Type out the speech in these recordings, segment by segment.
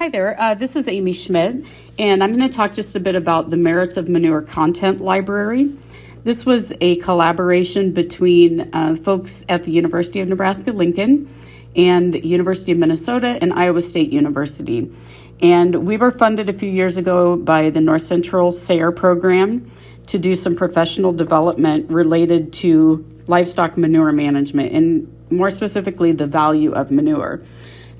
Hi there, uh, this is Amy Schmidt, and I'm going to talk just a bit about the merits of Manure Content Library. This was a collaboration between uh, folks at the University of Nebraska Lincoln and University of Minnesota and Iowa State University. And we were funded a few years ago by the North Central SARE program to do some professional development related to livestock manure management and more specifically the value of manure.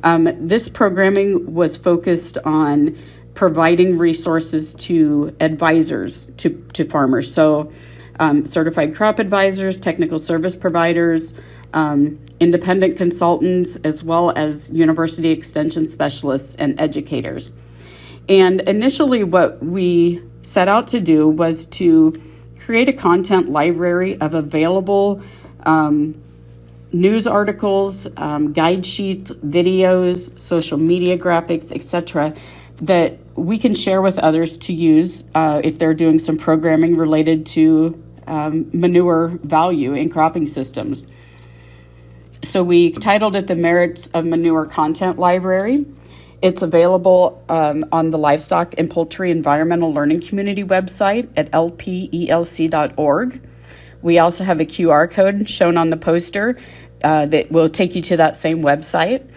Um, this programming was focused on providing resources to advisors to, to farmers. So, um, certified crop advisors, technical service providers, um, independent consultants, as well as university extension specialists and educators. And initially, what we set out to do was to create a content library of available um, news articles, um, guide sheets, videos, social media graphics, etc., that we can share with others to use uh, if they're doing some programming related to um, manure value in cropping systems. So we titled it the Merits of Manure Content Library. It's available um, on the Livestock and Poultry Environmental Learning Community website at lpelc.org. We also have a QR code shown on the poster uh, that will take you to that same website.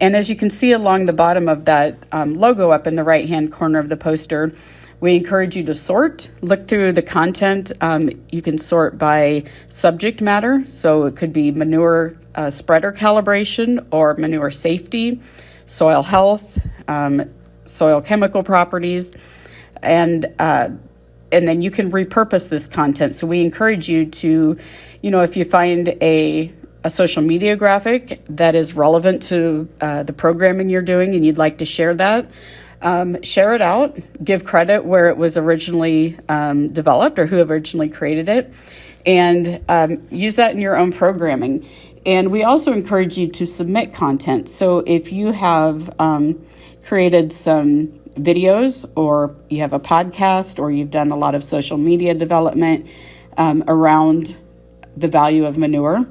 And as you can see along the bottom of that um, logo up in the right hand corner of the poster, we encourage you to sort, look through the content. Um, you can sort by subject matter, so it could be manure uh, spreader calibration or manure safety, soil health, um, soil chemical properties, and uh, and then you can repurpose this content. So we encourage you to, you know, if you find a a social media graphic that is relevant to uh, the programming you're doing and you'd like to share that, um, share it out, give credit where it was originally um, developed or who originally created it, and um, use that in your own programming. And we also encourage you to submit content. So if you have um, created some videos or you have a podcast or you've done a lot of social media development um, around the value of manure,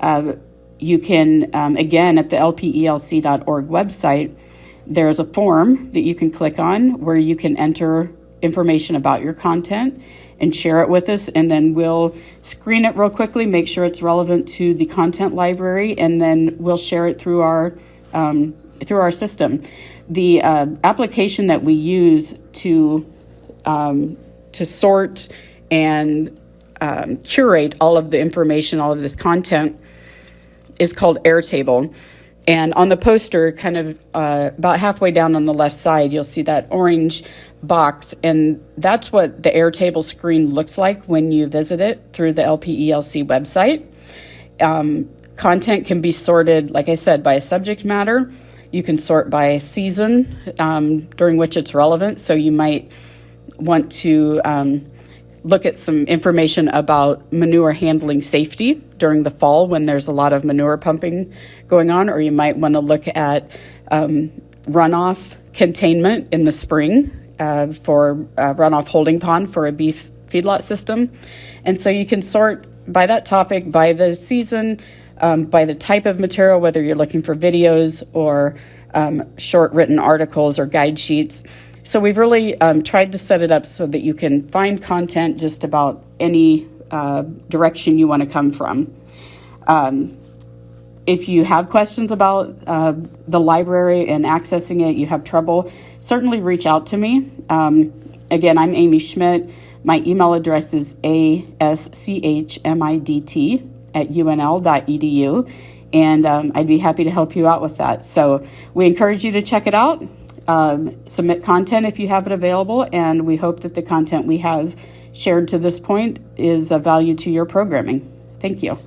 uh, you can, um, again, at the lpelc.org website, there's a form that you can click on where you can enter information about your content and share it with us. And then we'll screen it real quickly, make sure it's relevant to the content library, and then we'll share it through our, um, through our system. The uh, application that we use to, um, to sort and um, curate all of the information, all of this content is called Airtable. And on the poster, kind of uh, about halfway down on the left side, you'll see that orange box. And that's what the Airtable screen looks like when you visit it through the LPELC website. Um, content can be sorted, like I said, by subject matter. You can sort by season um, during which it's relevant. So you might want to um, look at some information about manure handling safety during the fall when there's a lot of manure pumping going on, or you might want to look at um, runoff containment in the spring uh, for a runoff holding pond for a beef feedlot system. And so you can sort by that topic, by the season, um, by the type of material, whether you're looking for videos or um, short written articles or guide sheets. So we've really um, tried to set it up so that you can find content just about any uh, direction you want to come from. Um, if you have questions about uh, the library and accessing it, you have trouble, certainly reach out to me. Um, again, I'm Amy Schmidt. My email address is aschmidt at unl.edu, and um, I'd be happy to help you out with that. So we encourage you to check it out um, submit content if you have it available, and we hope that the content we have shared to this point is of value to your programming. Thank you.